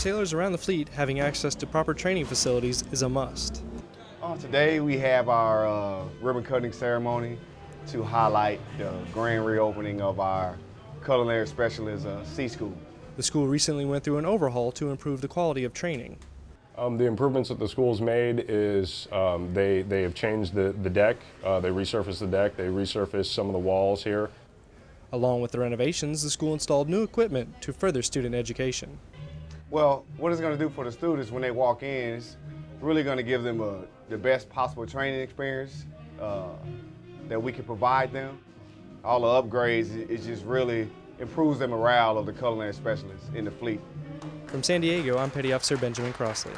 sailors around the fleet, having access to proper training facilities is a must. Uh, today we have our uh, ribbon cutting ceremony to highlight the grand reopening of our culinary specialist uh, C School. The school recently went through an overhaul to improve the quality of training. Um, the improvements that the school's made is um, they, they have changed the, the deck, uh, they resurfaced the deck, they resurfaced some of the walls here. Along with the renovations, the school installed new equipment to further student education. Well, what it's going to do for the students when they walk in is really going to give them a, the best possible training experience uh, that we can provide them. All the upgrades, it, it just really improves the morale of the culinary specialists in the fleet. From San Diego, I'm Petty Officer Benjamin Crossley.